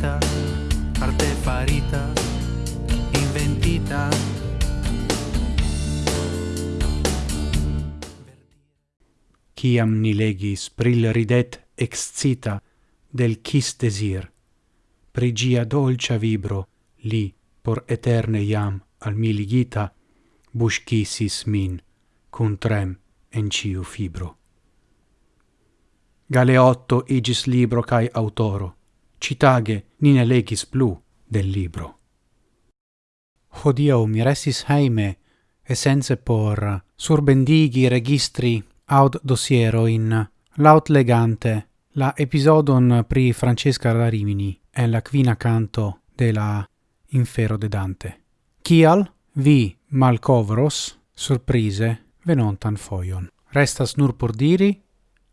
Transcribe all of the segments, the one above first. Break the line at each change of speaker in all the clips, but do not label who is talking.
farita arte farita, inventita.
Ciam ni legis pril ridet excita del quis desir, prigia dolcia vibro li por eterne iam al mi ligita, buscisis min cum trem en ciu fibro. Galeotto igis libro cae autoro, citage ni ne legis plu del libro. Hodio mi restis heime, essenze por surbendigi registri aut dosiero in laut legante la episodon pri Francesca da Rimini e la quina canto de la infero de Dante. Cial vi malcovros surprise venontan foion. Restas nur por diri,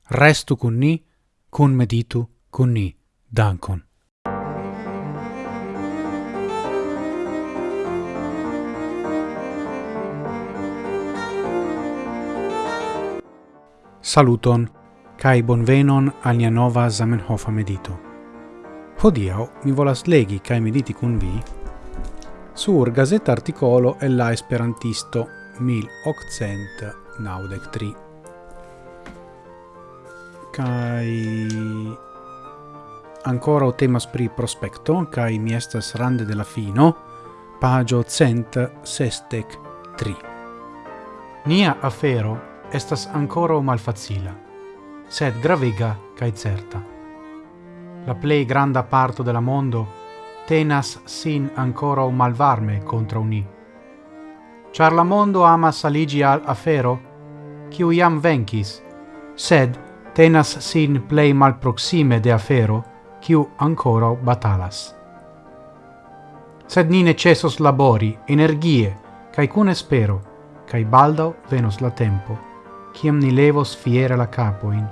restu cun ni, cun meditu cun ni. Dankon. Saluton, cae bonvenon al nia nova Zamenhofa medito. Hodiau mi volas legi cae mediti cun vi sur gazeta articolo e la esperantisto 1893. Kai ancora o temas pri prospecto, cae mi estas rande de la fino, pagio cent sestec tri. Nia afero estas ancora malfacila, sed gravega cae certa. La plei granda parto de la mondo tenas sin ancora o malvarme contra uni. Char la mondo ama saligi al afero, quiu iam vencis, sed tenas sin plei malproxime de afero, quiu ancora batalas. Sed ni necessos labori, energie, cae cune spero, cae baldau venos la tempo, ciam ni levos fiere la capoin,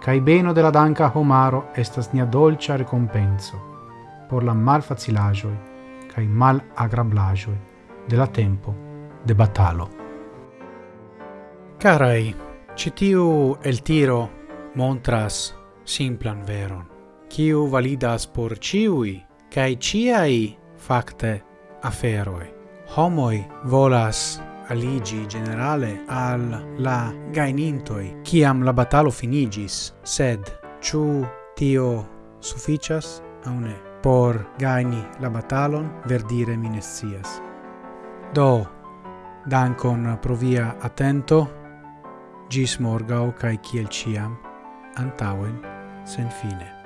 cae beno de la danca homaro estas nia dolcia recompenso, por la mal facilagioi, cae mal agrablagioi, de la tempo de batalo. Carai, citiu el tiro montras simplan veron kiu validas por ciui, cae ciai, facte, aferoi. Homoi volas aligi generale al la gainintoi, ciam la batalo finigis, sed ciu tio sufficias au ne por gaini la batalon verdire minestias. Do, dankon pro via attento, gis morgau cae ciel ciam, antauen sen fine.